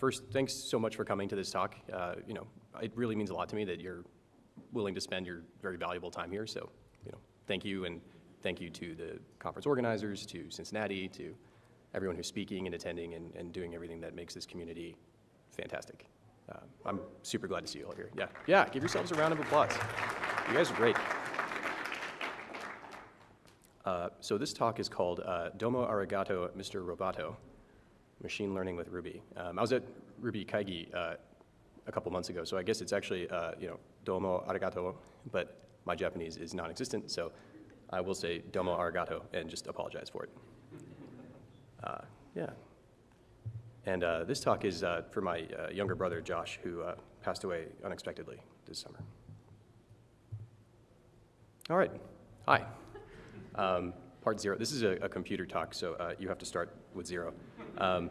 First, thanks so much for coming to this talk. Uh, you know, it really means a lot to me that you're willing to spend your very valuable time here. So, you know, thank you, and thank you to the conference organizers, to Cincinnati, to everyone who's speaking and attending and, and doing everything that makes this community fantastic. Uh, I'm super glad to see you all here. Yeah, yeah, give yourselves a round of applause. You guys are great. Uh, so this talk is called uh, Domo Arigato, Mr. Roboto, Machine Learning with Ruby. Um, I was at Ruby Kaigi uh, a couple months ago, so I guess it's actually, uh, you know, Domo Arigato, but my Japanese is non-existent, so I will say Domo Arigato and just apologize for it. Uh, yeah. And uh, this talk is uh, for my uh, younger brother, Josh, who passed away unexpectedly this summer. All right. Hi. Um, part zero. This is a, a computer talk, so you have to start with zero. Um,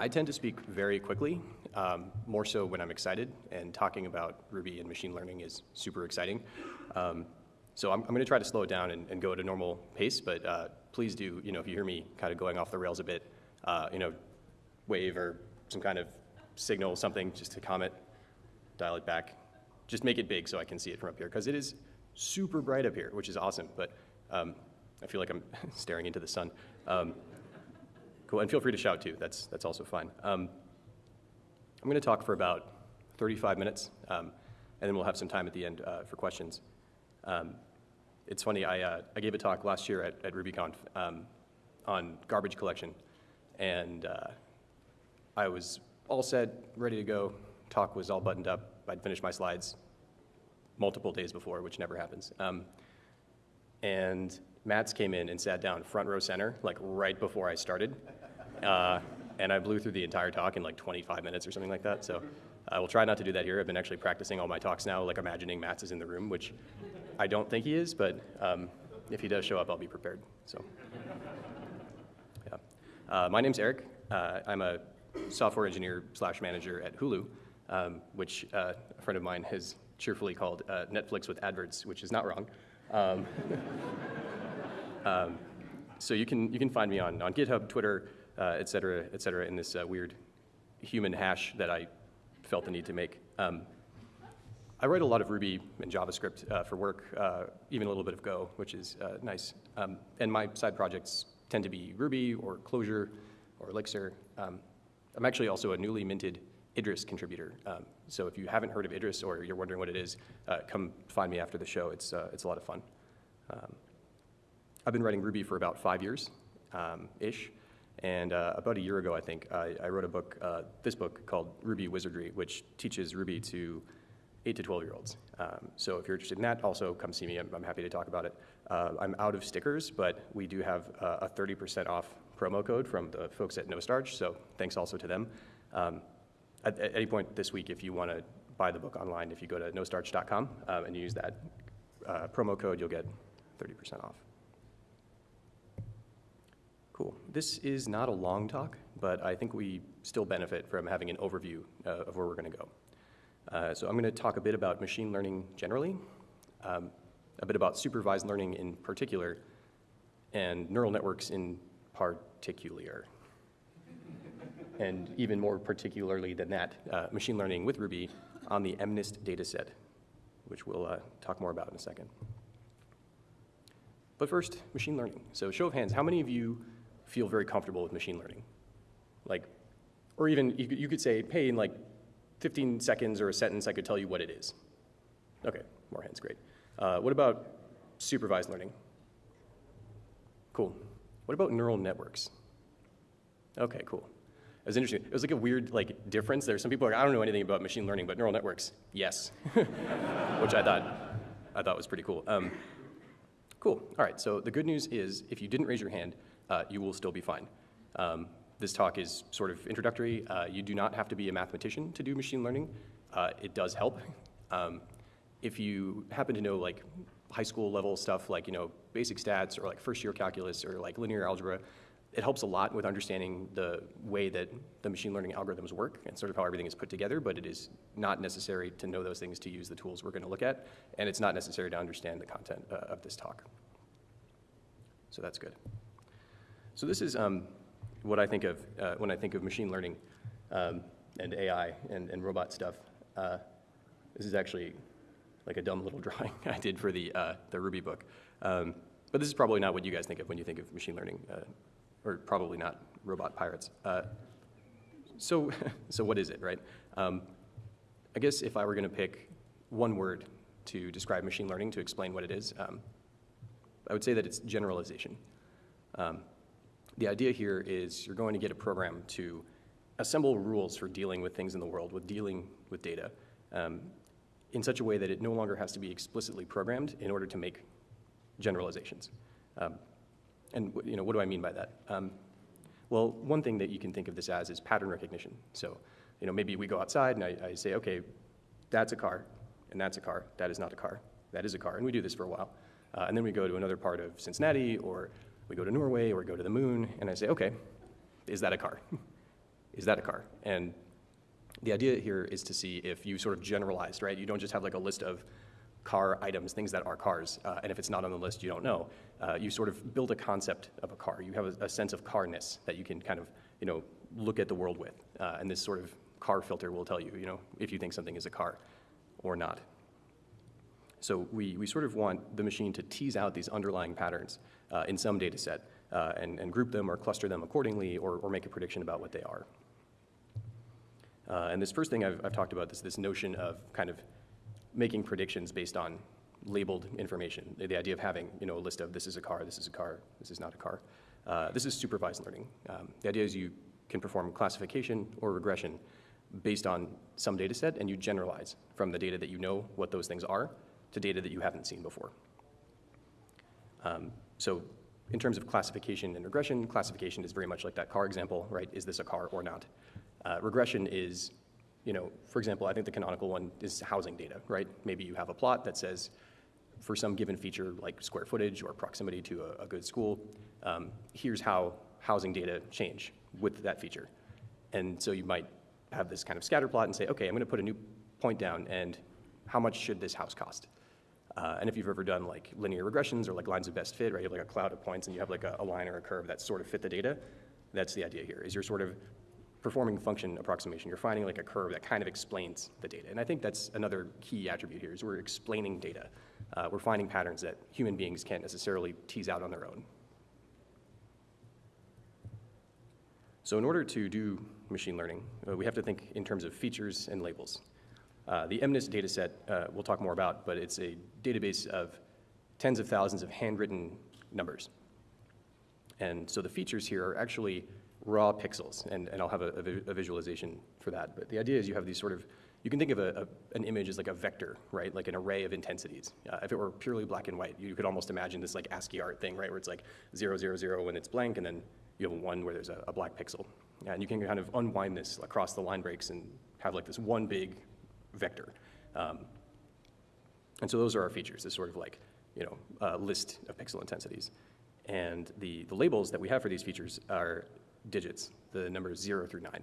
I tend to speak very quickly, um, more so when I'm excited, and talking about Ruby and machine learning is super exciting. Um, so I'm, I'm going to try to slow it down and, and, go at a normal pace, but uh, please do, you know, if you hear me kind of going off the rails a bit, uh, you know, wave or some kind of signal, something, just to comment, dial it back. Just make it big so I can see it from up here, because it is super bright up here, which is awesome, but um, I feel like I'm staring into the sun. Cool, and feel free to shout too, that's, that's also fine. Um, I'm gonna talk for about 35 minutes, um, and then we'll have some time at the end uh, for questions. Um, it's funny, I, uh, I gave a talk last year at, at RubyConf um, on garbage collection, and uh, I was all set, ready to go. Talk was all buttoned up. I'd finished my slides multiple days before, which never happens. Um, and Mats came in and sat down front row center, like right before I started. Uh, and I blew through the entire talk in like 25 minutes or something like that. So I will try not to do that here. I've been actually practicing all my talks now, like imagining Mats is in the room, which I don't think he is, but um, if he does show up, I'll be prepared. So, yeah. Uh, my name's Eric. Uh, I'm a software engineer slash manager at Hulu, um, which uh, a friend of mine has cheerfully called uh, Netflix with adverts, which is not wrong. Um, um, so you can, you can find me on, on GitHub, Twitter, uh, et cetera, et cetera, in this uh, weird human hash that I felt the need to make. Um, I write a lot of Ruby and JavaScript uh, for work, uh, even a little bit of Go, which is uh, nice. Um, and my side projects tend to be Ruby or Clojure or Elixir. Um, I'm actually also a newly minted Idris contributor. Um, so if you haven't heard of Idris or you're wondering what it is, uh, come find me after the show. It's, uh, it's a lot of fun. I've been writing Ruby for about five years um, ish. And uh, about a year ago, I think, I, I wrote a book, this book called Ruby Wizardry, which teaches Ruby to 8 to 12 year olds. Um, so if you're interested in that, also come see me. I'm, I'm happy to talk about it. Uh, I'm out of stickers, but we do have uh, a 30% off promo code from the folks at NoStarch, so thanks also to them. Um, at, at, any point this week, if you want to buy the book online, if you go to nostarch.com um, and use that uh, promo code, you'll get 30% off. Cool. This is not a long talk, but I think we still benefit from having an overview uh, of where we're going to go. Uh, so I'm going to talk a bit about machine learning generally, um, a bit about supervised learning in particular, and neural networks in particular. and even more particularly than that, uh, machine learning with Ruby on the MNIST dataset, which we'll uh, talk more about in a second. But first, machine learning. So show of hands, how many of you feel very comfortable with machine learning? Like, or even you could say, hey, in like 15 seconds or a sentence, I could tell you what it is. Okay, more hands, great. Uh, what about supervised learning? Cool. What about neural networks? Okay, cool. It was interesting. It was like a weird like difference. There some people are like, I don't know anything about machine learning, but neural networks, yes. Which I thought I thought was pretty cool. Um, cool. All right. So the good news is, if you didn't raise your hand, uh, you will still be fine. Um, this talk is sort of introductory. Uh, you do not have to be a mathematician to do machine learning. Uh, it does help. Um, if you happen to know like high school level stuff like you know basic stats or like first year calculus or like linear algebra, it helps a lot with understanding the way that the machine learning algorithms work and sort of how everything is put together, but it is not necessary to know those things to use the tools we're going to look at, and it's not necessary to understand the content uh, of this talk. So that's good. So this is um, what I think of uh, when I think of machine learning. um, and AI and, and robot stuff. Uh, this is actually like a dumb little drawing I did for the, uh, the Ruby book. Um, but this is probably not what you guys think of when you think of machine learning, uh, or probably not robot pirates. Uh, so, so what is it, right? Um, I guess if I were going to pick one word to describe machine learning to explain what it is, um, I would say that it's generalization. Um, the idea here is you're going to get a program to assemble rules for dealing with things in the world, with dealing with data, um, in such a way that it no longer has to be explicitly programmed in order to make generalizations. Um, and you know, what do I mean by that? Um, well, one thing that you can think of this as is pattern recognition. So, you know, maybe we go outside and I, I say, okay, that's a car, and that's a car. That is not a car. That is a car. And we do this for a while. Uh, and then we go to another part of Cincinnati, or we go to Norway, or go to the moon, and I say, okay, is that a car? is that a car? And the idea here is to see if you sort of generalized, right? You don't just have like a list of car items, things that are cars, uh, and if it's not on the list, you don't know. Uh, you sort of build a concept of a car. You have a, a, sense of carness that you can kind of, you know, look at the world with, uh, and this sort of car filter will tell you, you know, if you think something is a car or not. So we, we sort of want the machine to tease out these underlying patterns uh, in some data set uh, and, and group them or cluster them accordingly or, or make a prediction about what they are. Uh, and this first thing I've, I've talked about is this notion of kind of making predictions based on labeled information. The, the, idea of having you know, a list of this is a car, this is a car, this is not a car. Uh, this is supervised learning. Um, the idea is you can perform classification or regression based on some data set and you generalize from the data that you know what those things are to data that you haven't seen before. Um, so in terms of classification and regression, classification is very much like that car example, right? Is this a car or not? Uh, regression is, you know, for example, I think the canonical one is housing data, right? Maybe you have a plot that says for some given feature like square footage or proximity to a, a good school, um, here's how housing data change with that feature. And so you might have this kind of scatter plot and say, okay, I'm gonna put a new point down and how much should this house cost? Uh, and if you've ever done like linear regressions or like lines of best fit, right, you have like a cloud of points and you have like a, a line or a curve that sort of fit the data, that's the idea here, is you're sort of performing function approximation. You're finding like a curve that kind of explains the data. And I think that's another key attribute here is we're explaining data. Uh, we're finding patterns that human beings can't necessarily tease out on their own. So in order to do machine learning, uh, we have to think in terms of features and labels. Uh, the MNIST dataset uh, we'll talk more about, but it's a database of tens of thousands of handwritten numbers. And so the features here are actually raw pixels, and, and I'll have a, a, visualization for that. But the idea is you have these sort of, you can think of a, a, an image as like a vector, right? Like an array of intensities. Uh, if it were purely black and white, you could almost imagine this like ASCII art thing, right? Where it's like zero, zero, zero when it's blank, and then you have one where there's a, black pixel. And you can kind of unwind this across the line breaks and have like this one big vector. Um, and so those are our features, this sort of like, you know, uh, list of pixel intensities. And the, the labels that we have for these features are digits, the numbers zero through nine.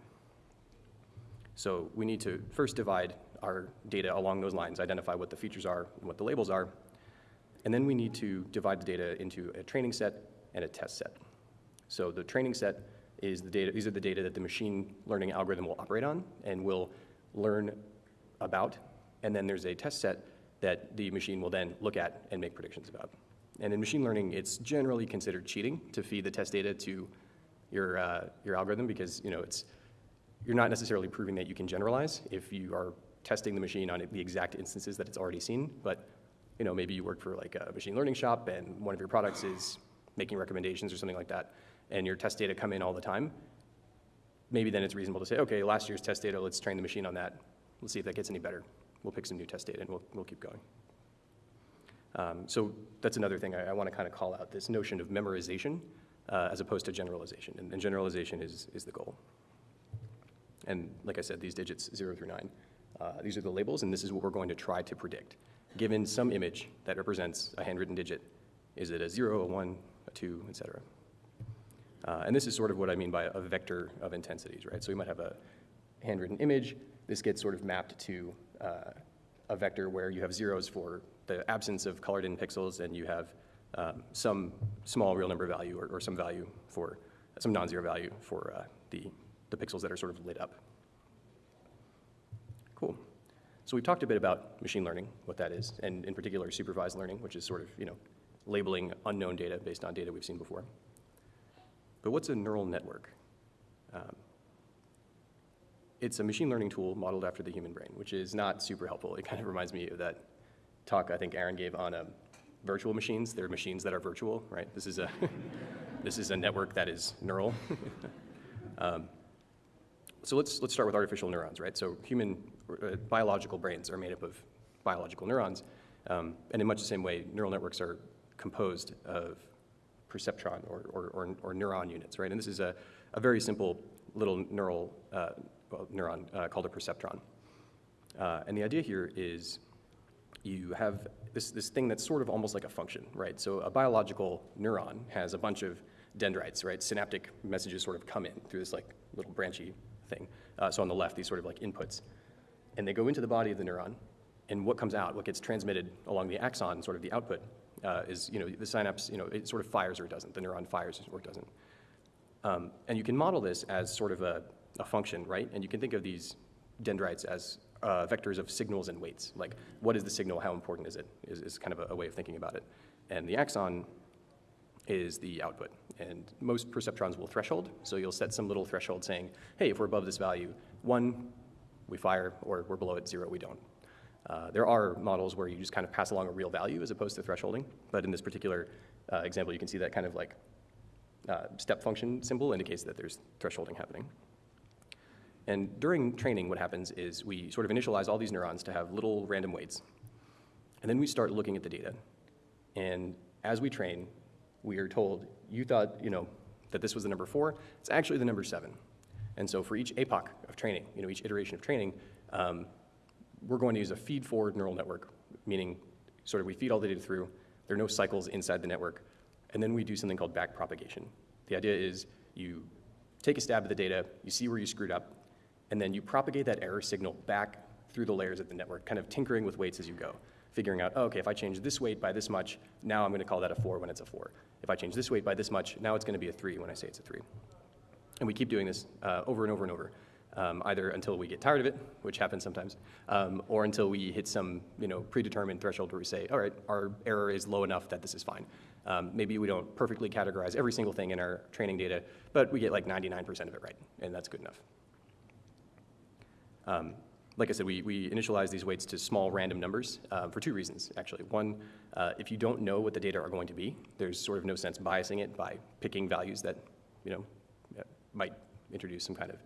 So we need to first divide our data along those lines, identify what the features are and what the labels are, and then we need to divide the data into a training set and a test set. So the training set is the data, these are the data that the machine learning algorithm will operate on and will learn about, and then there's a test set that the machine will then look at and make predictions about. And in machine learning, it's generally considered cheating to feed the test data to your, uh, your algorithm because you know, it's, you're not necessarily proving that you can generalize if you are testing the machine on the exact instances that it's already seen, but you know, maybe you work for like a machine learning shop and one of your products is making recommendations or something like that, and your test data come in all the time, maybe then it's reasonable to say, okay, last year's test data, let's train the machine on that. Let's see if that gets any better. We'll pick some new test data and we'll, we'll keep going. Um, so that's another thing I, I want to kind of call out, this notion of memorization uh, as opposed to generalization. And, and, generalization is, is the goal. And like I said, these digits, zero through nine, uh, these are the labels, and this is what we're going to try to predict. Given some image that represents a handwritten digit, is it a zero, a one, a two, et cetera? Uh, and this is sort of what I mean by a vector of intensities, right? So we might have a handwritten image, this gets sort of mapped to uh, a vector where you have zeros for the absence of colored in pixels and you have um, some small real number value or, or some value for some non-zero value for uh, the, the pixels that are sort of lit up. Cool. So we've talked a bit about machine learning, what that is, and in particular supervised learning, which is sort of, you know, labeling unknown data based on data we've seen before. But what's a neural network? Um, it's a machine learning tool modeled after the human brain, which is not super helpful. It kind of reminds me of that talk I think Aaron gave on um, virtual machines. They're machines that are virtual, right? This is a, this is a network that is neural. um, so let's, let's start with artificial neurons, right? So human uh, biological brains are made up of biological neurons. Um, and in much the same way, neural networks are composed of perceptron or, or, or, or neuron units, right? And this is a, a very simple little neural uh, neuron uh, called a perceptron. Uh, and the idea here is you have this, this thing that's sort of almost like a function, right? So a biological neuron has a bunch of dendrites, right? Synaptic messages sort of come in through this like little branchy thing. Uh, so on the left, these sort of like inputs. And they go into the body of the neuron, and what comes out, what gets transmitted along the axon, sort of the output, uh, is, you know, the synapse, you know, it sort of fires or it doesn't. The neuron fires or it doesn't. Um, and you can model this as sort of a, a function, right? And you can think of these dendrites as uh, vectors of signals and weights. Like, what is the signal? How important is it? Is, is kind of a, a, way of thinking about it. And the axon is the output. And most perceptrons will threshold. So you'll set some little threshold saying, hey, if we're above this value, one, we fire, or we're below it, zero, we don't. Uh, there are models where you just kind of pass along a real value as opposed to thresholding. But in this particular uh, example, you can see that kind of like uh, step function symbol indicates that there's thresholding happening. And during training, what happens is we sort of initialize all these neurons to have little random weights. And then we start looking at the data. And as we train, we are told, you thought, you know, that this was the number four. It's actually the number seven. And so for each epoch of training, you know, each iteration of training, um, we're going to use a feed-forward neural network, meaning sort of we feed all the data through. There are no cycles inside the network. And then we do something called backpropagation. The idea is you take a stab at the data, you see where you screwed up, and then you propagate that error signal back through the layers of the network, kind of tinkering with weights as you go, figuring out, oh, okay, if I change this weight by this much, now I'm going to call that a 4 when it's a 4. If I change this weight by this much, now it's going to be a 3 when I say it's a 3. And we keep doing this uh, over and over and over, um, either until we get tired of it, which happens sometimes, um, or until we hit some you know, predetermined threshold where we say, all right, our error is low enough that this is fine. Um, maybe we don't perfectly categorize every single thing in our training data, but we get like 99% of it right, and that's good enough. Um, like I said, we, we initialize these weights to small random numbers uh, for two reasons, actually. One, uh, if you don't know what the data are going to be, there's sort of no sense biasing it by picking values that, you know, might introduce some kind of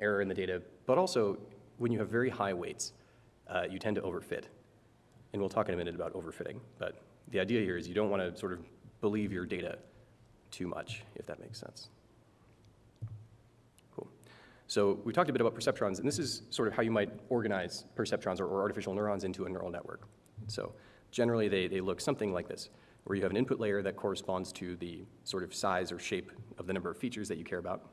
error in the data. But also, when you have very high weights, uh, you tend to overfit. And we'll talk in a minute about overfitting. But the idea here is you don't want to sort of believe your data too much, if that makes sense. So we talked a bit about perceptrons, and this is sort of how you might organize perceptrons or, or artificial neurons into a neural network. So generally they, they look something like this, where you have an input layer that corresponds to the sort of size or shape of the number of features that you care about.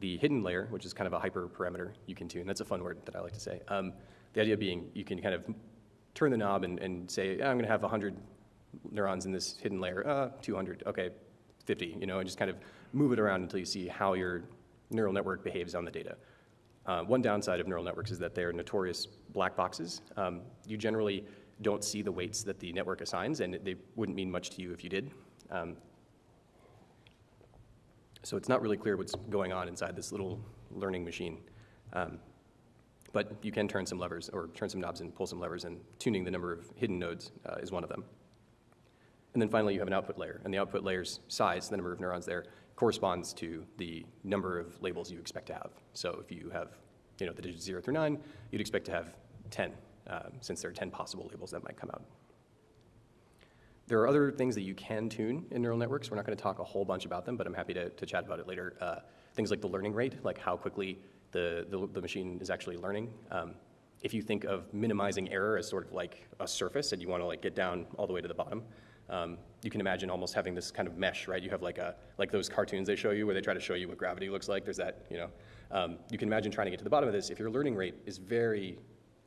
The hidden layer, which is kind of a hyperparameter you can tune, that's a fun word that I like to say. Um, the idea being you can kind of turn the knob and, and say, I'm going to have 100 neurons in this hidden layer, uh, 200, okay, 50, you know, and just kind of move it around until you see how your neural network behaves on the data. Uh, one downside of neural networks is that they're notorious black boxes. Um, you generally don't see the weights that the network assigns, and they wouldn't mean much to you if you did. Um, so it's not really clear what's going on inside this little learning machine. Um, but you can turn some levers or turn some knobs and pull some levers, and tuning the number of hidden nodes uh, is one of them. And then finally, you have an output layer, and the output layer's size, the number of neurons there, corresponds to the number of labels you expect to have. So if you have, you know, the digits zero through nine, you'd expect to have 10, um, since there are 10 possible labels that might come out. There are other things that you can tune in neural networks. We're not going to talk a whole bunch about them, but I'm happy to, to chat about it later. Uh, things like the learning rate, like how quickly the, the, the machine is actually learning. Um, if you think of minimizing error as sort of like a surface and you want to like get down all the way to the bottom, um, you can imagine almost having this kind of mesh, right? You have like a like those cartoons they show you where they try to show you what gravity looks like. There's that, you know. Um, you can imagine trying to get to the bottom of this. If your learning rate is very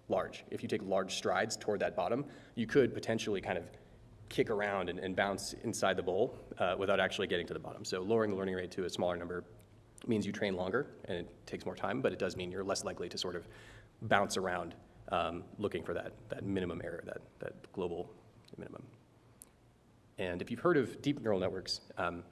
large, if you take large strides toward that bottom, you could potentially kind of kick around and, and bounce inside the bowl uh, without actually getting to the bottom. So lowering the learning rate to a smaller number means you train longer and it takes more time, but it does mean you're less likely to sort of bounce around um, looking for that, that minimum error, that, that global minimum. And if you've heard of deep neural networks, um,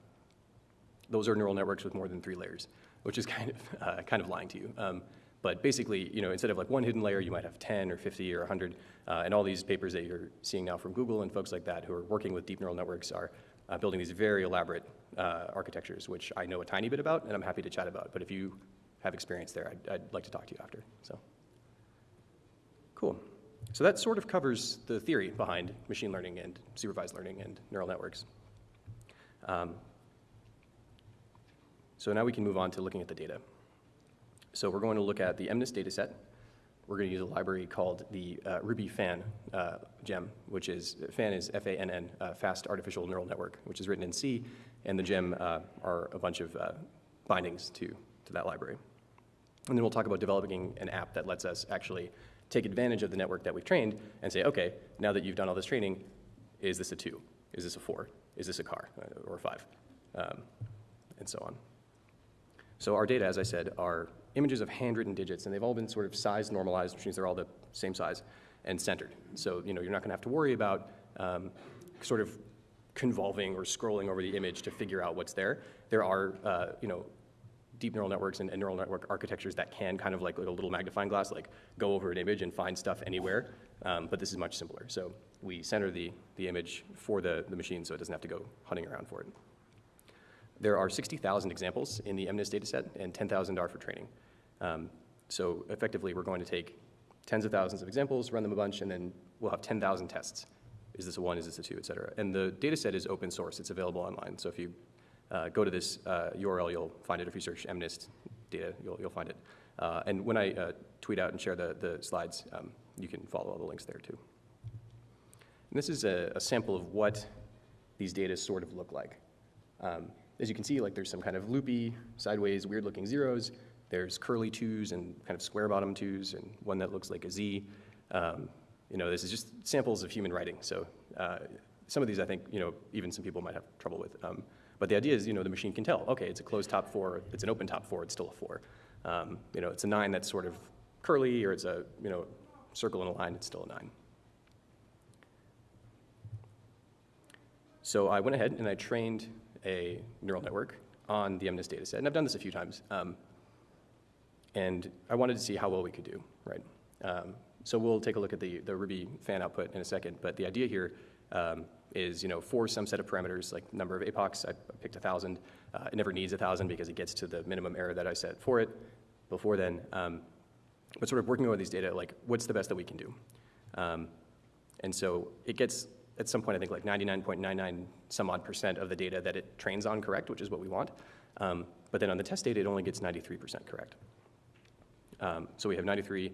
those are neural networks with more than three layers, which is kind of, uh, kind of lying to you. Um, but basically, you know, instead of like one hidden layer, you might have 10 or 50 or 100. Uh, and all these papers that you're seeing now from Google and folks like that who are working with deep neural networks are uh, building these very elaborate uh, architectures, which I know a tiny bit about and I'm happy to chat about. But if you have experience there, I'd, I'd like to talk to you after. So, cool. So that sort of covers the theory behind machine learning and supervised learning and neural networks. Um, so now we can move on to looking at the data. So we're going to look at the MNIST dataset. We're going to use a library called the uh, Ruby FANN uh, gem, which is, FANN is F-A-N-N, uh, Fast Artificial Neural Network, which is written in C, and the gem uh, are a bunch of uh, bindings to, to that library. And then we'll talk about developing an app that lets us actually take advantage of the network that we've trained and say, okay, now that you've done all this training, is this a two? Is this a four? Is this a car uh, or a five? Um, and so on. So our data, as I said, are images of handwritten digits, and they've all been sort of size normalized, which means they're all the same size, and centered. So you know, you're not going to have to worry about um, sort of convolving or scrolling over the image to figure out what's there. There are, uh, you know, deep neural networks and, and, neural network architectures that can kind of like, like, a little magnifying glass, like go over an image and find stuff anywhere. Um, but this is much simpler. So we center the, the image for the, the machine so it doesn't have to go hunting around for it. There are 60,000 examples in the MNIST dataset, and 10,000 are for training. Um, so effectively, we're going to take tens of thousands of examples, run them a bunch, and then we'll have 10,000 tests. Is this a one, is this a two, et cetera. And the dataset is open source. It's available online. So if you uh, go to this uh, URL, you'll find it. If you search MNIST data, you'll, you'll find it. Uh, and when I uh, tweet out and share the, the slides, um, you can follow all the links there too. And this is a, a sample of what these data sort of look like. Um, as you can see, like there's some kind of loopy, sideways, weird-looking zeros. There's curly twos and kind of square bottom twos, and one that looks like a Z. Um, you know, this is just samples of human writing. So uh, some of these, I think, you know, even some people might have trouble with. But the idea is, you know, the machine can tell, okay, it's a closed top four, it's an open top four, it's still a four. Um, you know, it's a nine that's sort of curly, or it's a, you know, circle in a line, it's still a nine. So I went ahead and I trained a neural network on the MNIST dataset, and I've done this a few times. Um, and I wanted to see how well we could do, right? Um, so we'll take a look at the, the Ruby FANN output in a second, but the idea here um, is, you know, for some set of parameters, like number of epochs, I picked a 1,000. Uh, it never needs a 1,000 because it gets to the minimum error that I set for it before then. Um, but sort of working over these data, like, what's the best that we can do? Um, and so it gets at some point, I think like 99.99 some odd percent of the data that it trains on correct, which is what we want. Um, but then on the test data, it only gets 93% correct. Um, so we have 93,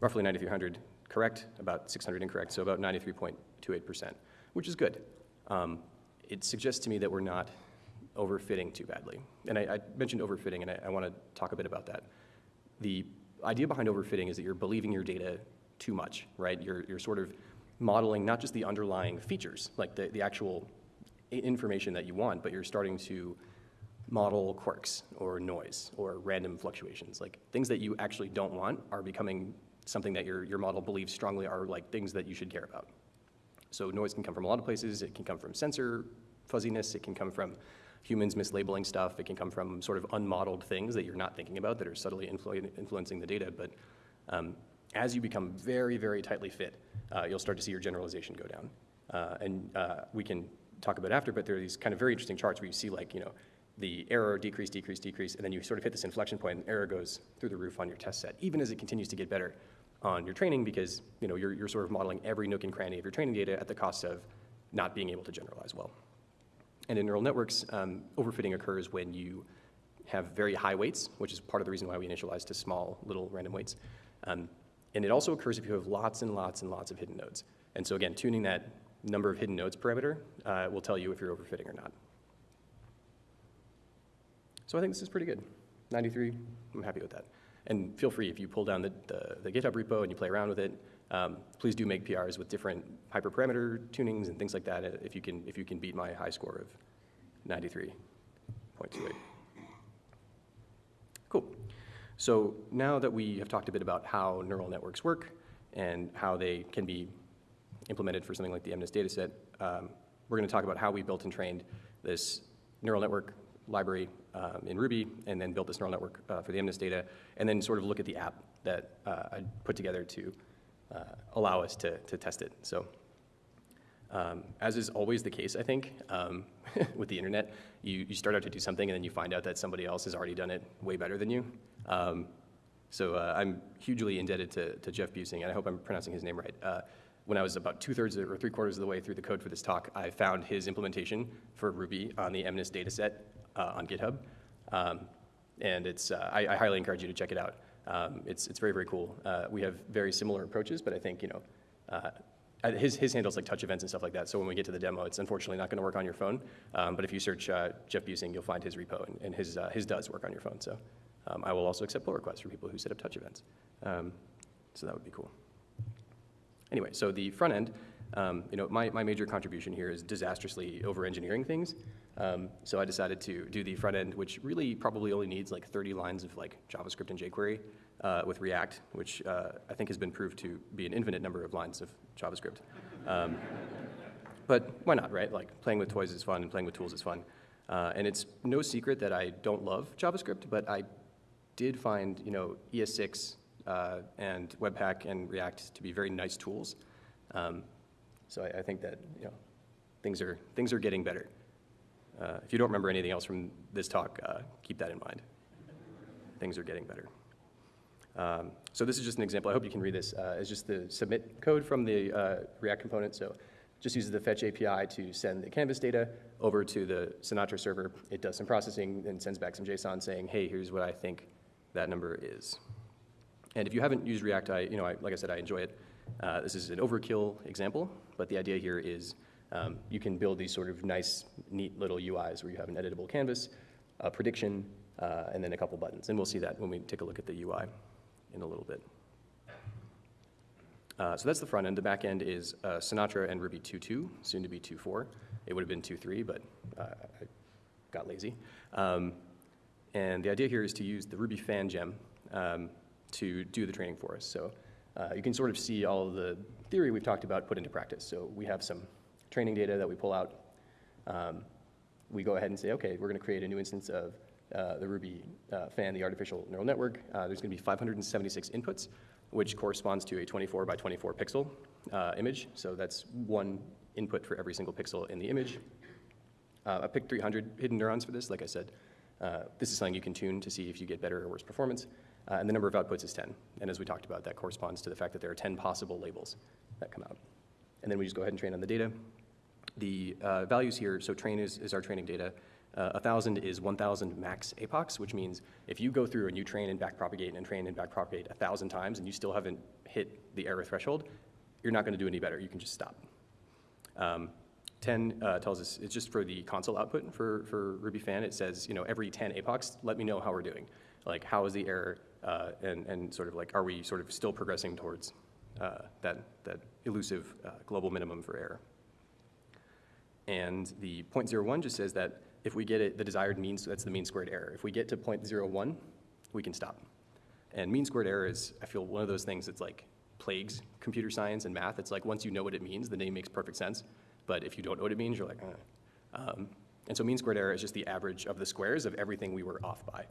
roughly 9,300 correct, about 600 incorrect, so about 93.28%, which is good. Um, it suggests to me that we're not overfitting too badly. And I, I mentioned overfitting, and I, I want to talk a bit about that. The idea behind overfitting is that you're believing your data too much, right? You're, you're sort of modeling not just the underlying features, like the, the actual information that you want, but you're starting to model quirks or noise or random fluctuations. Like things that you actually don't want are becoming something that your, your model believes strongly are like things that you should care about. So noise can come from a lot of places. It can come from sensor fuzziness. It can come from humans mislabeling stuff. It can come from sort of unmodeled things that you're not thinking about that are subtly influ influencing the data. But um, as you become very, very tightly fit, uh, you'll start to see your generalization go down. Uh, and uh, we can talk about after, but there are these kind of very interesting charts where you see like, you know, the error decrease, decrease, decrease, and then you sort of hit this inflection point and error goes through the roof on your test set, even as it continues to get better on your training because, you know, you're, you're sort of modeling every nook and cranny of your training data at the cost of not being able to generalize well. And in neural networks, um, overfitting occurs when you have very high weights, which is part of the reason why we initialize to small little random weights. Um, and it also occurs if you have lots and lots and lots of hidden nodes. And so again, tuning that number of hidden nodes parameter uh, will tell you if you're overfitting or not. So I think this is pretty good. 93, I'm happy with that. And feel free, if you pull down the, the, the GitHub repo and you play around with it, um, please do make PRs with different hyperparameter tunings and things like that uh, if you can, if you can beat my high score of 93.28. Cool. So now that we have talked a bit about how neural networks work, and how they can be implemented for something like the MNIST dataset. Um, we're going to talk about how we built and trained this neural network library um, in Ruby, and then built this neural network uh, for the MNIST data, and then sort of look at the app that uh, I put together to uh, allow us to, to test it. So um, as is always the case, I think, um, with the internet, you, you start out to do something and then you find out that somebody else has already done it way better than you. Um, so uh, I'm hugely indebted to, to Geoff Buesing, and I hope I'm pronouncing his name right. Uh, when I was about two thirds or three quarters of the way through the code for this talk, I found his implementation for Ruby on the MNIST dataset uh, on GitHub. Um, and it's, uh, I, I, highly encourage you to check it out. Um, it's, it's very, very cool. Uh, we have very similar approaches, but I think, you know, uh, his, his handles like touch events and stuff like that. So when we get to the demo, it's unfortunately not going to work on your phone. Um, but if you search uh, Geoff Buesing, you'll find his repo, and, and his, his does work on your phone. So um, I will also accept pull requests for people who set up touch events. Um, so that would be cool. Anyway, so the front end, um, you know, my, my major contribution here is disastrously over-engineering things. Um, so I decided to do the front end, which really probably only needs like 30 lines of like JavaScript and jQuery uh, with React, which uh, I think has been proved to be an infinite number of lines of JavaScript. Um, but why not, right? Like playing with toys is fun and playing with tools is fun. Uh, and it's no secret that I don't love JavaScript, but I did find, you know, ES6 uh, and Webpack and React to be very nice tools. Um, so I, I, think that, you know, things are, things are getting better. Uh, if you don't remember anything else from this talk, uh, keep that in mind. Things are getting better. Um, so this is just an example. I hope you can read this. Uh, it's just the submit code from the uh, React component. So just uses the fetch API to send the Canvas data over to the Sinatra server. It does some processing and sends back some JSON saying, hey, here's what I think that number is. And if you haven't used React, I, you know, I, like I said, I enjoy it. Uh, this is an overkill example, but the idea here is um, you can build these sort of nice, neat little UIs where you have an editable canvas, a prediction, uh, and then a couple buttons. And we'll see that when we take a look at the UI in a little bit. Uh, so that's the front end. The back end is uh, Sinatra and Ruby 2.2, soon to be 2.4. It would have been 2.3, but uh, I got lazy. Um, and the idea here is to use the Ruby FANN gem um, to do the training for us. So uh, you can sort of see all of the theory we've talked about put into practice. So we have some training data that we pull out. Um, we go ahead and say, okay, we're going to create a new instance of uh, the Ruby uh, FANN, the artificial neural network, uh, there's going to be 576 inputs, which corresponds to a 24 by 24 pixel uh, image. So that's one input for every single pixel in the image. Uh, I picked 300 hidden neurons for this, like I said. this is something you can tune to see if you get better or worse performance. and the number of outputs is 10. And as we talked about, that corresponds to the fact that there are 10 possible labels that come out. And then we just go ahead and train on the data. The values here, so train is, is our training data. Uh, 1,000 is 1,000 max epochs, which means if you go through and you train and backpropagate and train and backpropagate 1,000 times and you still haven't hit the error threshold, you're not going to do any better. You can just stop. Um, 10 uh, tells us it's just for the console output for, for Ruby FANN. It says, you know, every 10 epochs, let me know how we're doing. Like, how is the error, uh, and, and sort of like, are we sort of still progressing towards uh, that, that elusive uh, global minimum for error? And the 0.01 just says that if we get it, the desired mean, so that's the mean squared error. If we get to 0.01, we can stop. And mean squared error is, I feel, one of those things that's like plagues computer science and math. It's like once you know what it means, the name makes perfect sense. But if you don't know what it means, you're like, eh. um, and so mean squared error is just the average of the squares of everything we were off by.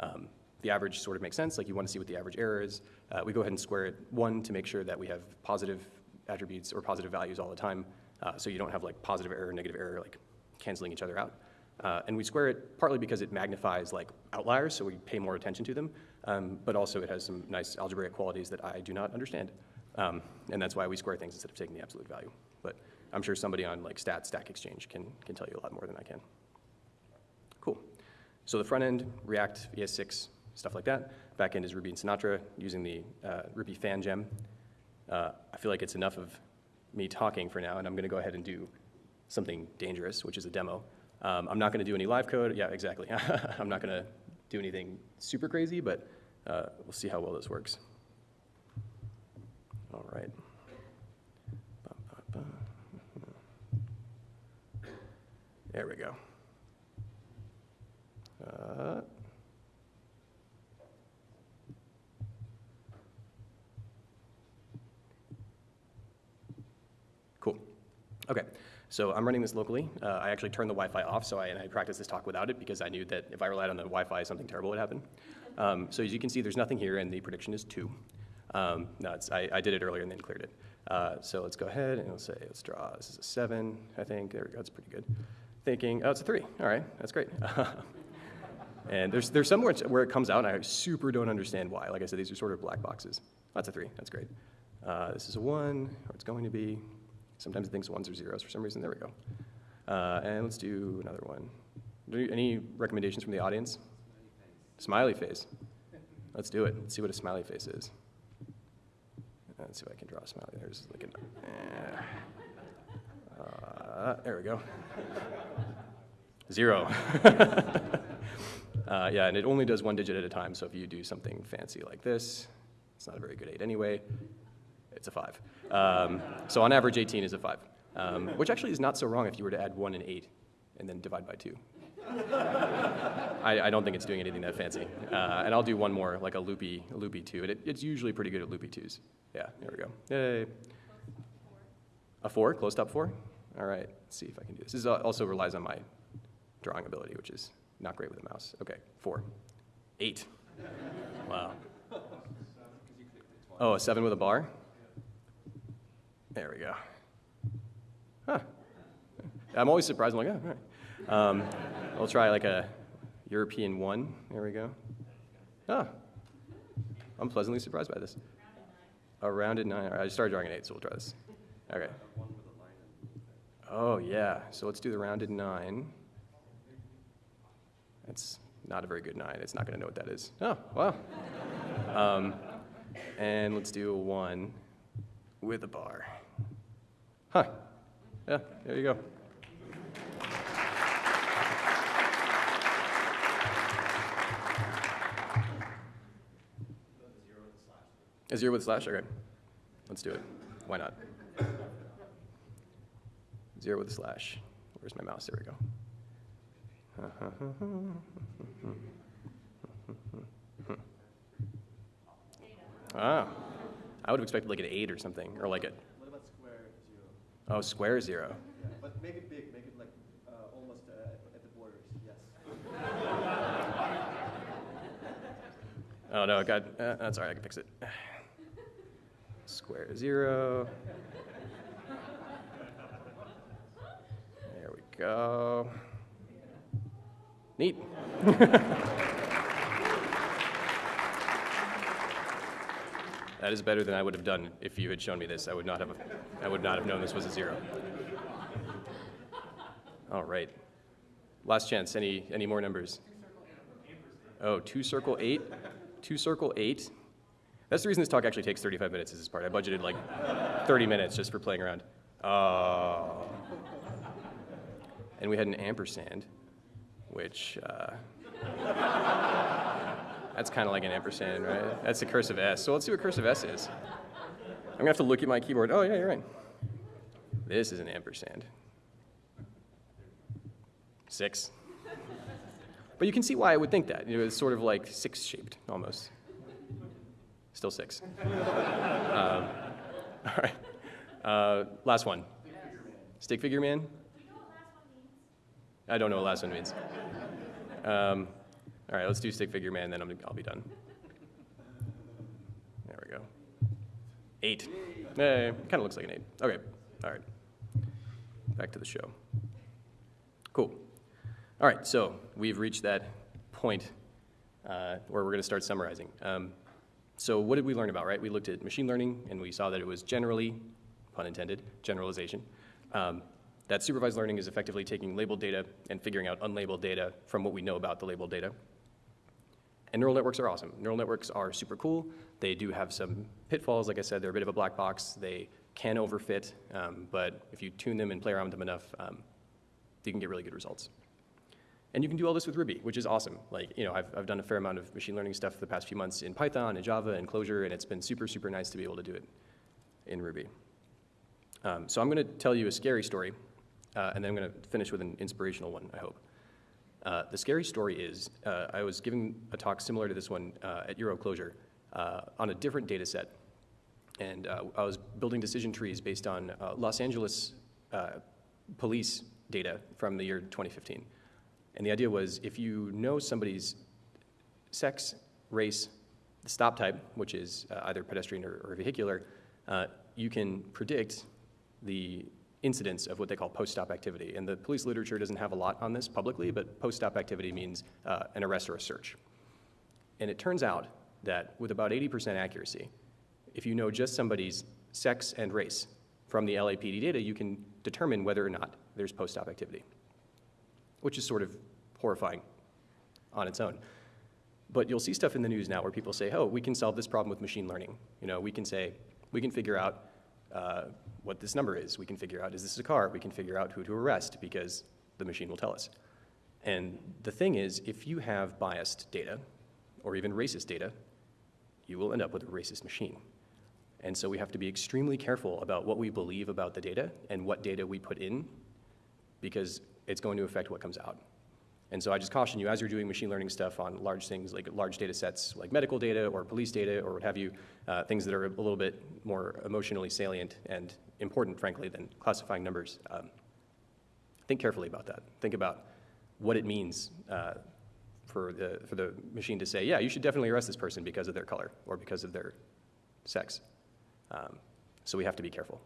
Um, the average sort of makes sense, like you want to see what the average error is. Uh, we go ahead and square it one to make sure that we have positive attributes or positive values all the time, uh, so you don't have like positive error, negative error, like canceling each other out. Uh, and we square it partly because it magnifies like outliers, so we pay more attention to them, um, but also it has some nice algebraic qualities that I do not understand. Um, and that's why we square things instead of taking the absolute value. But I'm sure somebody on like Stat Stack Exchange can, can tell you a lot more than I can. Cool. So the front end, React, ES6, stuff like that. Back end is Ruby and Sinatra using the uh, Ruby FANN gem. Uh, I feel like it's enough of me talking for now, and I'm going to go ahead and do something dangerous, which is a demo. Um, I'm not going to do any live code. Yeah, exactly. I'm not going to do anything super crazy, but uh, we'll see how well this works. All right. There we go. Uh, Okay, so I'm running this locally. Uh, I actually turned the Wi-Fi off, so I, and I practiced this talk without it because I knew that if I relied on the Wi-Fi, something terrible would happen. Um, so as you can see, there's nothing here, and the prediction is two. Um, no, I, I did it earlier and then cleared it. Uh, so let's go ahead and let's say, let's draw, this is a seven, I think. There we go, that's pretty good. Thinking, oh, it's a three. All right, that's great. and there's, there's some where, where it comes out, and I super don't understand why. Like I said, these are sort of black boxes. That's a three, that's great. Uh, this is a one, or it's going to be. Sometimes it thinks ones or zeros for some reason. There we go. Uh, and let's do another one. Any recommendations from the audience? Smiley face. Let's do it. Let's see what a smiley face is. Let's see if I can draw a smiley. There's like an. Uh, uh, there we go. Zero. uh, yeah, and it only does one digit at a time. So if you do something fancy like this, it's not a very good eight anyway. It's a five. Um, so on average, 18 is a five, um, which actually is not so wrong if you were to add one and eight and then divide by two. I, I, don't think it's doing anything that fancy. Uh, and I'll do one more, like a loopy, loopy two. It, it's usually pretty good at loopy twos. Yeah, there we go. Yay. A four, closed up four? All right, let's see if I can do this. This also relies on my drawing ability, which is not great with a mouse. Okay, four. Eight. Wow. Oh, a seven with a bar? There we go. Huh. I'm always surprised. I'm like, oh, all right. Um, we'll try like a European one. There we go. Ah, I'm pleasantly surprised by this. A rounded nine. I just started drawing an eight, so we'll try this. Okay. Oh, yeah. So let's do the rounded nine. That's not a very good nine. It's not going to know what that is. Oh, wow. Um, and let's do a one with a bar. Huh. Yeah, there you go. A zero with slash? Okay. Let's do it. Why not? Zero with a slash. Where's my mouse? There we go. ah. I would have expected like an eight or something, or like a Oh, square zero. Yeah, but make it big, make it like uh, almost uh, at the borders, yes. oh no, God, uh, that's all right, I can fix it. Square zero. There we go. Neat. That is better than I would have done if you had shown me this. I would not have, I would not have known this was a zero. All right. Last chance. Any, any more numbers? Oh, two circle eight? Two circle eight? That's the reason this talk actually takes 35 minutes is this part. I budgeted like 30 minutes just for playing around. Oh. And we had an ampersand, which uh, that's kind of like an ampersand, right? That's a cursive S. So let's see what cursive S is. I'm gonna have to look at my keyboard. Oh yeah, you're right. This is an ampersand. Six. But you can see why I would think that. You know, it's sort of like six shaped almost. Still six. um, all right. Uh, last one. Stick figure man. I don't know what last one means. Um, all right, let's do stick figure man, then I'm, I'll be done. There we go. Eight. Eh, kind of looks like an eight. Okay, all right. Back to the show. Cool. All right, so we've reached that point uh, where we're going to start summarizing. Um, so what did we learn about, right? We looked at machine learning, and we saw that it was generally, pun intended, generalization. Um, that supervised learning is effectively taking labeled data and figuring out unlabeled data from what we know about the labeled data. And neural networks are awesome. Neural networks are super cool. They do have some pitfalls. Like I said, they're a bit of a black box. They can overfit, um, but if you tune them and play around with them enough, um, you can get really good results. And you can do all this with Ruby, which is awesome. Like, you know, I've, I've done a fair amount of machine learning stuff the past few months in Python and Java and Clojure, and it's been super, super nice to be able to do it in Ruby. Um, so I'm going to tell you a scary story, uh, and then I'm going to finish with an inspirational one, I hope. Uh, the scary story is uh, I was giving a talk similar to this one uh, at EuroClojure uh, on a different data set. And uh, I was building decision trees based on uh, Los Angeles police data from the year 2015. And the idea was if you know somebody's sex, race, the stop type, which is either pedestrian or, or vehicular, you can predict the incidence of what they call post-stop activity. And the police literature doesn't have a lot on this publicly, but post-stop activity means uh, an arrest or a search. And it turns out that with about 80% accuracy, if you know just somebody's sex and race from the LAPD data, you can determine whether or not there's post-stop activity, which is sort of horrifying on its own. But you'll see stuff in the news now where people say, oh, we can solve this problem with machine learning. You know, we can say, we can figure out uh, what this number is. We can figure out, is this a car? We can figure out who to arrest because the machine will tell us. And the thing is, if you have biased data, or even racist data, you will end up with a racist machine. And so we have to be extremely careful about what we believe about the data and what data we put in because it's going to affect what comes out. And so I just caution you, as you're doing machine learning stuff on large things like large data sets like medical data or police data or what have you, uh, things that are a little bit more emotionally salient and important, frankly, than classifying numbers, um, think carefully about that. Think about what it means uh, for, the, for the machine to say, yeah, you should definitely arrest this person because of their color or because of their sex. Um, so we have to be careful.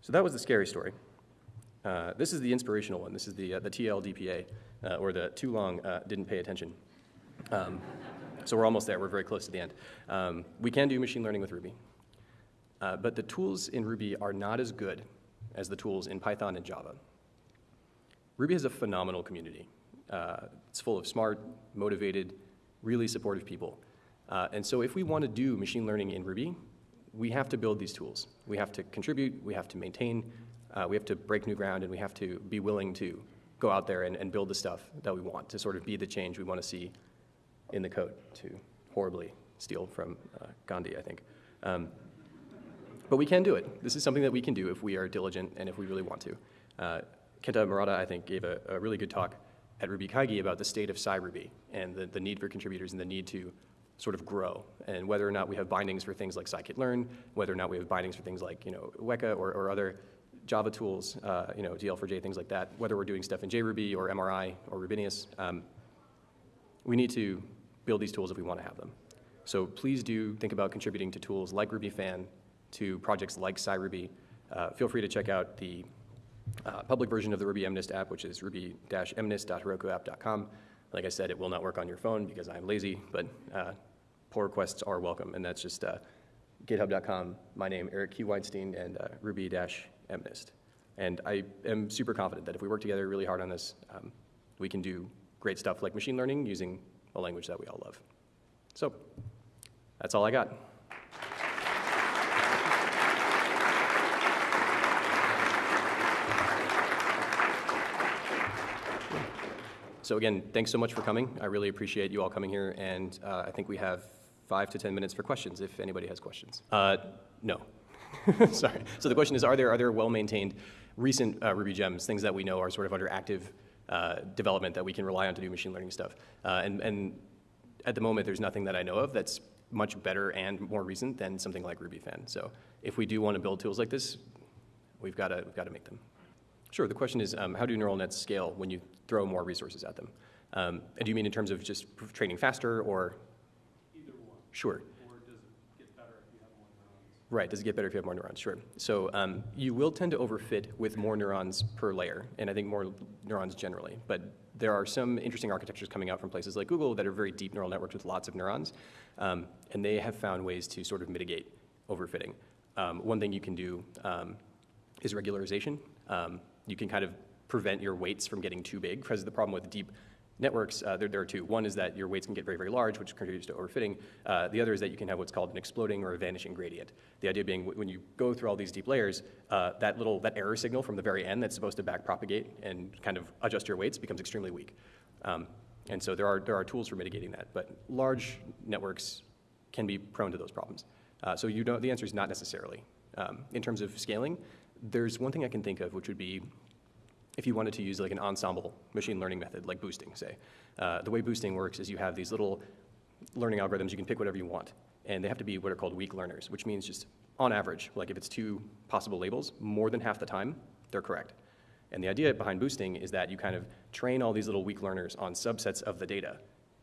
So that was the scary story. Uh, this is the inspirational one. This is the, uh, the TLDPA, uh, or the too long uh, didn't pay attention. Um, so we're almost there. We're very close to the end. Um, we can do machine learning with Ruby. Uh, but the tools in Ruby are not as good as the tools in Python and Java. Ruby has a phenomenal community. Uh, it's full of smart, motivated, really supportive people. And so if we want to do machine learning in Ruby, we have to build these tools. We have to contribute, we have to maintain, uh, we have to break new ground, and we have to be willing to go out there and, and build the stuff that we want to sort of be the change we want to see in the code, to horribly steal from uh, Gandhi, I think. Um, but we can do it. This is something that we can do if we are diligent and if we really want to. Uh, Kenta Murata, I think, gave a, a really good talk at Ruby Kaigi about the state of SciRuby and the, the need for contributors and the need to sort of grow and whether or not we have bindings for things like scikit-learn, whether or not we have bindings for things like, you know, Weka or, or other Java tools, uh, you know, DL4j, things like that, whether we're doing stuff in JRuby or MRI or Rubinius, um, we need to build these tools if we want to have them. So please do think about contributing to tools like RubyFann, to projects like SciRuby. Uh, feel free to check out the uh, public version of the Ruby MNIST app, which is ruby-mnist.herokuapp.com. Like I said, it will not work on your phone because I'm lazy, but uh, pull requests are welcome, and that's just uh, github.com, my name, Eric Q. Weinstein, and uh, ruby-mnist. And I am super confident that if we work together really hard on this, um, we can do great stuff like machine learning using a language that we all love. So that's all I got. So again, thanks so much for coming. I really appreciate you all coming here, and uh, I think we have five to 10 minutes for questions if anybody has questions. Uh, no. Sorry. So the question is, are there, are there well-maintained recent uh, Ruby gems, things that we know are sort of under active uh, development that we can rely on to do machine learning stuff? Uh, and, and at the moment, there's nothing that I know of that's much better and more recent than something like RubyFann. So if we do want to build tools like this, we've got to, we've got to make them. Sure. The question is, um, how do neural nets scale when you throw more resources at them? Um, and do you mean in terms of just training faster or? Either one. Sure. Or does it get better if you have more neurons? Right. Does it get better if you have more neurons? Sure. So um, you will tend to overfit with more neurons per layer, and I think more neurons generally. But there are some interesting architectures coming out from places like Google that are very deep neural networks with lots of neurons, um, and they have found ways to sort of mitigate overfitting. Um, one thing you can do um, is regularization. Um, you can kind of prevent your weights from getting too big because the problem with deep networks, uh, there, there, are two. One is that your weights can get very, very large, which contributes to overfitting. Uh, the other is that you can have what's called an exploding or a vanishing gradient. The idea being when you go through all these deep layers, uh, that little, that error signal from the very end that's supposed to backpropagate and kind of adjust your weights becomes extremely weak. Um, and so there are, there are tools for mitigating that, but large networks can be prone to those problems. Uh, so you don't, the answer is not necessarily. Um, in terms of scaling, there's one thing I can think of, which would be if you wanted to use like an ensemble machine learning method, like boosting, say. Uh, the way boosting works is you have these little learning algorithms, you can pick whatever you want. And they have to be what are called weak learners, which means just on average, like if it's two possible labels, more than half the time, they're correct. And the idea behind boosting is that you kind of train all these little weak learners on subsets of the data,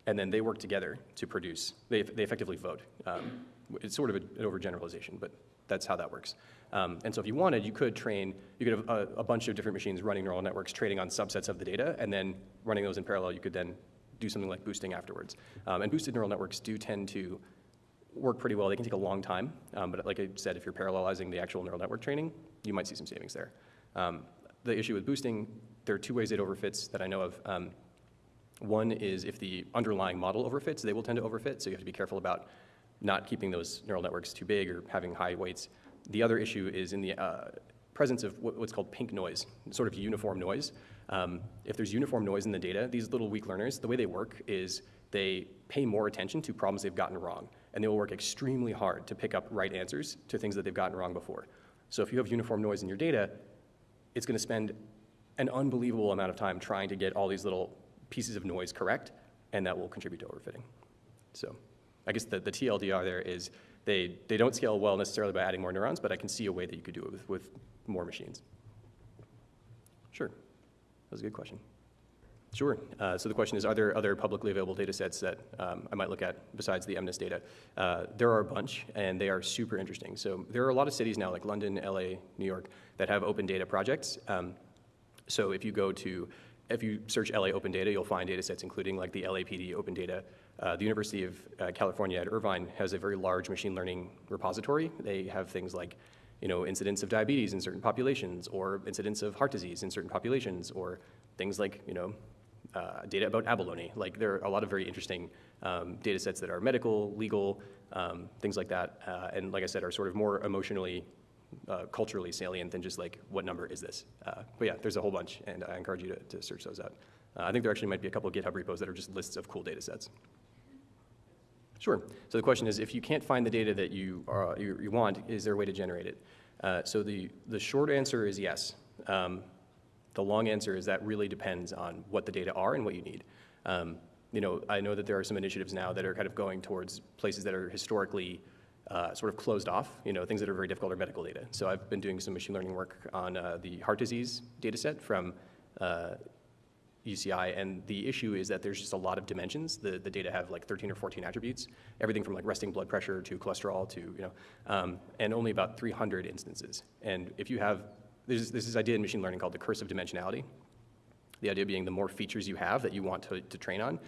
and then they work together to produce, they, they effectively vote. Um, it's sort of an overgeneralization, but that's how that works. Um, and so if you wanted, you could train, you could have a, a bunch of different machines running neural networks, training on subsets of the data, and then running those in parallel, you could then do something like boosting afterwards. Um, and boosted neural networks do tend to work pretty well. They can take a long time, um, but like I said, if you're parallelizing the actual neural network training, you might see some savings there. Um, the issue with boosting, there are two ways it overfits that I know of. Um, one is if the underlying model overfits, they will tend to overfit, so you have to be careful about not keeping those neural networks too big or having high weights. The other issue is in the uh, presence of what's called pink noise, sort of uniform noise. Um, if there's uniform noise in the data, these little weak learners, the way they work is they pay more attention to problems they've gotten wrong, and they will work extremely hard to pick up right answers to things that they've gotten wrong before. So if you have uniform noise in your data, it's going to spend an unbelievable amount of time trying to get all these little pieces of noise correct, and that will contribute to overfitting. So I guess the, the TLDR there is they, they don't scale well necessarily by adding more neurons, but I can see a way that you could do it with, with more machines. Sure. That was a good question. Sure. Uh, so the question is, are there other publicly available data sets that um, I might look at besides the MNIST data? Uh, there are a bunch, and they are super interesting. So there are a lot of cities now, like London, LA, New York, that have open data projects. Um, so if you go to, if you search LA Open Data, you'll find data sets including like the LAPD Open Data. Uh, the University of uh, California at Irvine has a very large machine learning repository. They have things like, you know, incidence of diabetes in certain populations, or incidence of heart disease in certain populations, or things like, you know, uh, data about abalone. Like there are a lot of very interesting um, data sets that are medical, legal, um, things like that. Uh, and like I said, are sort of more emotionally, uh, culturally salient than just like, what number is this? Uh, but yeah, there's a whole bunch, and I encourage you to, to search those out. Uh, I think there actually might be a couple of GitHub repos that are just lists of cool data sets. Sure. So the question is, if you can't find the data that you, are, you, you want, is there a way to generate it? Uh, so the, the short answer is yes. Um, the long answer is that really depends on what the data are and what you need. Um, you know, I know that there are some initiatives now that are kind of going towards places that are historically uh, sort of closed off, you know, things that are very difficult are medical data. So I've been doing some machine learning work on uh, the heart disease data set from uh, UCI, and the issue is that there's just a lot of dimensions. The, the data have like 13 or 14 attributes, everything from like resting blood pressure to cholesterol to, you know, um, and only about 300 instances. And if you have, there's, there's this idea in machine learning called the curse of dimensionality. The idea being the more features you have that you want to, to train on,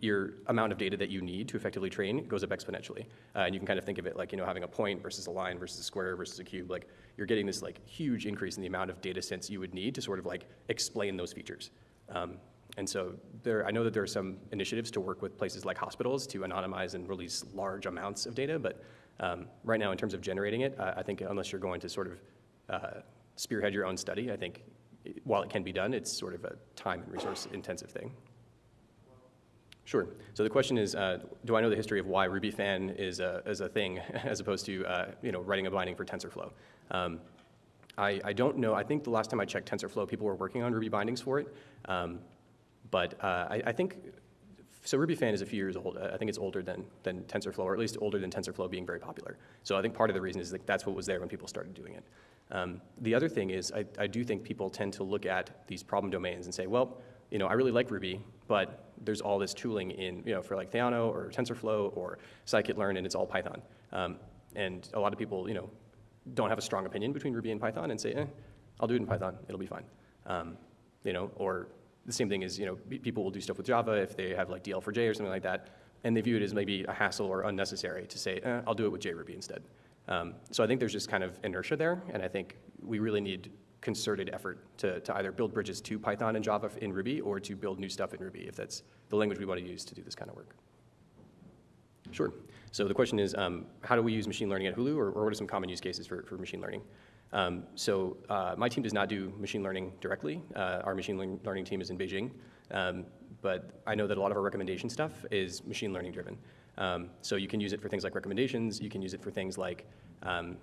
your amount of data that you need to effectively train goes up exponentially. Uh, and you can kind of think of it like, you know, having a point versus a line versus a square versus a cube. Like, you're getting this like huge increase in the amount of data sets you would need to sort of like explain those features. Um, and so there, I know that there are some initiatives to work with places like hospitals to anonymize and release large amounts of data, but um, right now in terms of generating it, uh, I think unless you're going to sort of uh, spearhead your own study, I think it- while it can be done, it's sort of a time and resource intensive thing. Sure. So the question is, uh, do I know the history of why RubyFann is a, is a thing as opposed to uh, you know writing a binding for TensorFlow? Um, I, I don't know. I think the last time I checked TensorFlow, people were working on Ruby bindings for it. Um, but uh, I, I think so. RubyFann is a few years old. I think it's older than than TensorFlow, or at least older than TensorFlow being very popular. So I think part of the reason is that that's what was there when people started doing it. Um, the other thing is, I, I do think people tend to look at these problem domains and say, well, you know, I really like Ruby, but there's all this tooling in, you know, for like Theano or TensorFlow or scikit-learn, and it's all Python. Um, and a lot of people, you know, don't have a strong opinion between Ruby and Python and say, eh, I'll do it in Python, it'll be fine. Um, you know, or the same thing is, you know, people will do stuff with Java if they have like DL4J or something like that, and they view it as maybe a hassle or unnecessary to say, eh, I'll do it with JRuby instead. Um, so I think there's just kind of inertia there, and I think we really need concerted effort to, to either build bridges to Python and Java in Ruby or to build new stuff in Ruby if that's the language we want to use to do this kind of work. Sure. So the question is, um, how do we use machine learning at Hulu, or, or what are some common use cases for, for machine learning? Um, so uh, my team does not do machine learning directly. Uh, our machine learning team is in Beijing, um, but I know that a lot of our recommendation stuff is machine learning driven. Um, so you can use it for things like recommendations. You can use it for things like um,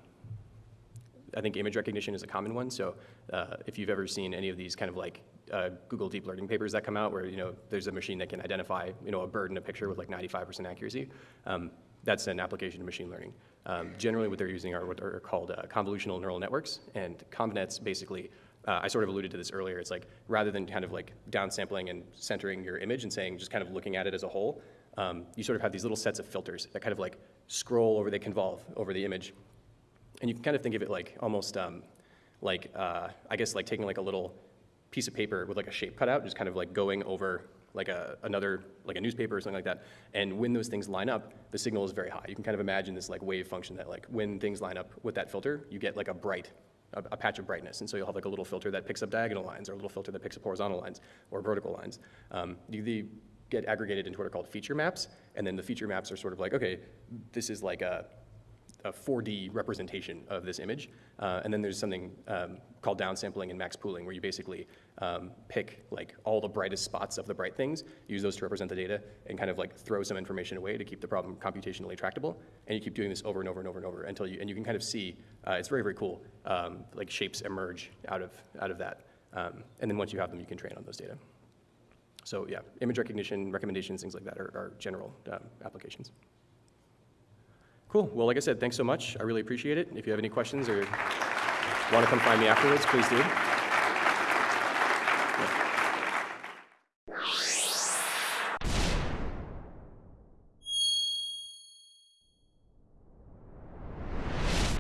I think image recognition is a common one. So uh, if you've ever seen any of these kind of like uh, Google deep learning papers that come out where, you know, there's a machine that can identify, you know, a bird in a picture with like 95% accuracy. Um, that's an application of machine learning. Um, generally, what they're using are what are called uh, convolutional neural networks, and ConvNets basically, uh, I sort of alluded to this earlier, it's like rather than kind of like downsampling and centering your image and saying, just kind of looking at it as a whole, um, you sort of have these little sets of filters that kind of like scroll over, they convolve over the image. And you can kind of think of it like almost um, like, uh, I guess like taking like a little piece of paper with like a shape cut out, just kind of like going over like a, another, like a newspaper or something like that. And when those things line up, the signal is very high. You can kind of imagine this like wave function that like when things line up with that filter, you get like a bright, a, a patch of brightness. And so you'll have like a little filter that picks up diagonal lines or a little filter that picks up horizontal lines or vertical lines. Um, get aggregated into what are called feature maps. And then the feature maps are sort of like, okay, this is like a, a 4D representation of this image. Uh, and then there's something um, called downsampling and max pooling, where you basically um, pick like all the brightest spots of the bright things, use those to represent the data, and kind of like throw some information away to keep the problem computationally tractable. And you keep doing this over and over and over and over until you, and you can kind of see, uh, it's very, very cool, um, like shapes emerge out of, out of that. Um, and then once you have them, you can train on those data. So yeah, image recognition, recommendations, things like that are, are general um, applications. Cool. Well, like I said, thanks so much. I really appreciate it. If you have any questions or want to come find me afterwards, please do.